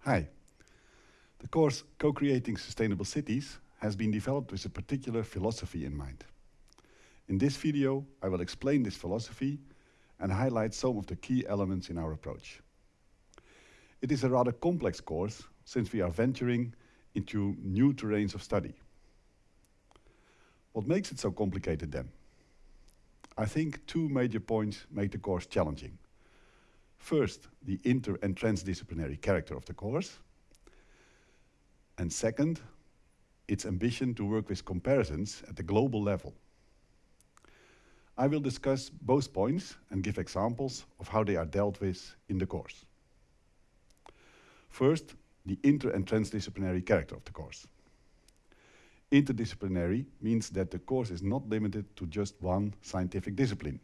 Hi. The course Co-Creating Sustainable Cities has been developed with a particular philosophy in mind. In this video, I will explain this philosophy and highlight some of the key elements in our approach. It is a rather complex course since we are venturing into new terrains of study. What makes it so complicated then? I think two major points make the course challenging. First, the inter and transdisciplinary character of the course. And second, its ambition to work with comparisons at the global level. I will discuss both points and give examples of how they are dealt with in the course. First, the inter and transdisciplinary character of the course. Interdisciplinary means that the course is not limited to just one scientific discipline.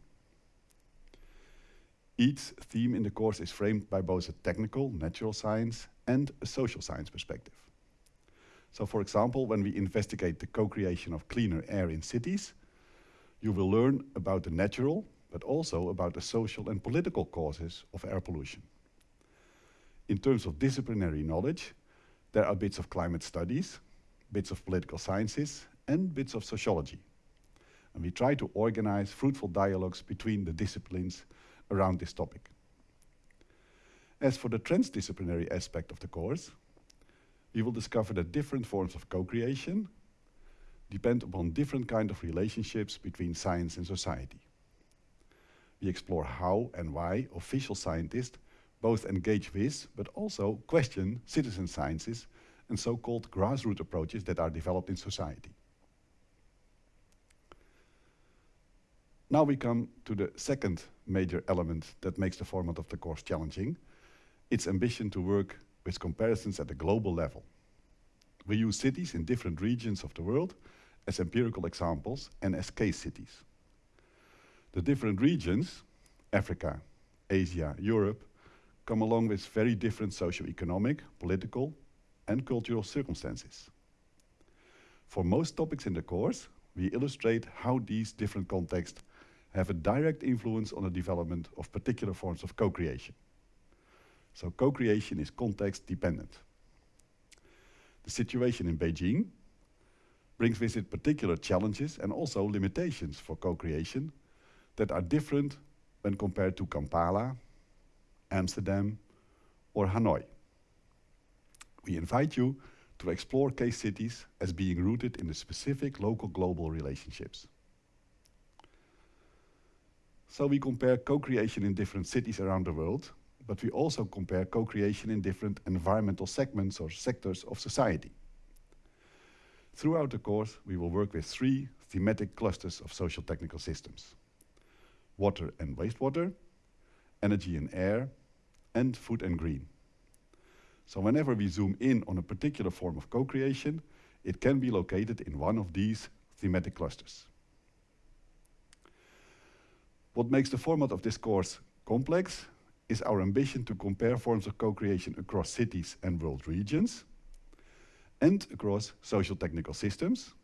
Each theme in the course is framed by both a technical, natural science, and a social science perspective. So for example, when we investigate the co-creation of cleaner air in cities, you will learn about the natural, but also about the social and political causes of air pollution. In terms of disciplinary knowledge, there are bits of climate studies, bits of political sciences, and bits of sociology. And we try to organize fruitful dialogues between the disciplines around this topic. As for the transdisciplinary aspect of the course, we will discover that different forms of co-creation depend upon different kind of relationships between science and society. We explore how and why official scientists both engage with, but also question citizen sciences and so-called grassroots approaches that are developed in society. Now we come to the second major element that makes the format of the course challenging, its ambition to work with comparisons at a global level. We use cities in different regions of the world as empirical examples and as case cities. The different regions, Africa, Asia, Europe, come along with very different socio-economic, political and cultural circumstances. For most topics in the course, we illustrate how these different contexts have a direct influence on the development of particular forms of co-creation. So co-creation is context dependent. The situation in Beijing brings with it particular challenges and also limitations for co-creation that are different when compared to Kampala, Amsterdam or Hanoi. We invite you to explore case cities as being rooted in the specific local global relationships. So we compare co-creation in different cities around the world, but we also compare co-creation in different environmental segments or sectors of society. Throughout the course, we will work with three thematic clusters of social technical systems. Water and wastewater, energy and air, and food and green. So whenever we zoom in on a particular form of co-creation, it can be located in one of these thematic clusters. What makes the format of this course complex is our ambition to compare forms of co-creation across cities and world regions and across social technical systems,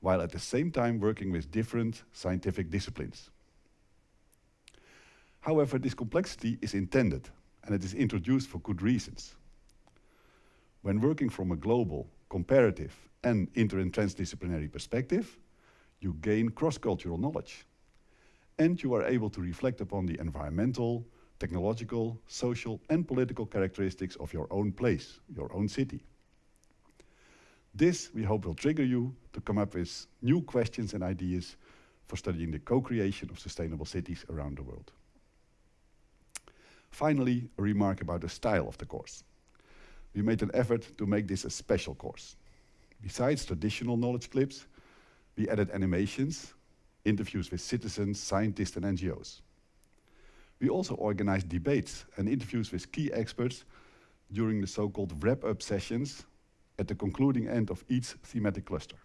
while at the same time working with different scientific disciplines. However, this complexity is intended and it is introduced for good reasons. When working from a global, comparative and inter and transdisciplinary perspective, you gain cross-cultural knowledge and you are able to reflect upon the environmental, technological, social and political characteristics of your own place, your own city. This, we hope, will trigger you to come up with new questions and ideas for studying the co-creation of sustainable cities around the world. Finally, a remark about the style of the course. We made an effort to make this a special course. Besides traditional knowledge clips, we added animations interviews with citizens, scientists and NGOs. We also organized debates and interviews with key experts during the so-called wrap-up sessions at the concluding end of each thematic cluster.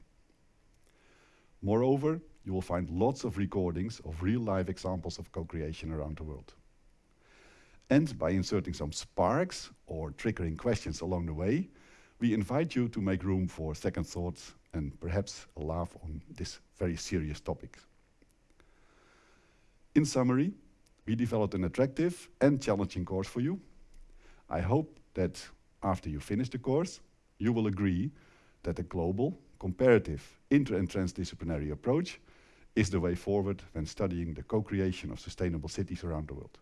Moreover, you will find lots of recordings of real-life examples of co-creation around the world. And by inserting some sparks or triggering questions along the way, we invite you to make room for second thoughts and perhaps a laugh on this very serious topic. In summary, we developed an attractive and challenging course for you. I hope that after you finish the course, you will agree that a global, comparative, inter and transdisciplinary approach is the way forward when studying the co-creation of sustainable cities around the world.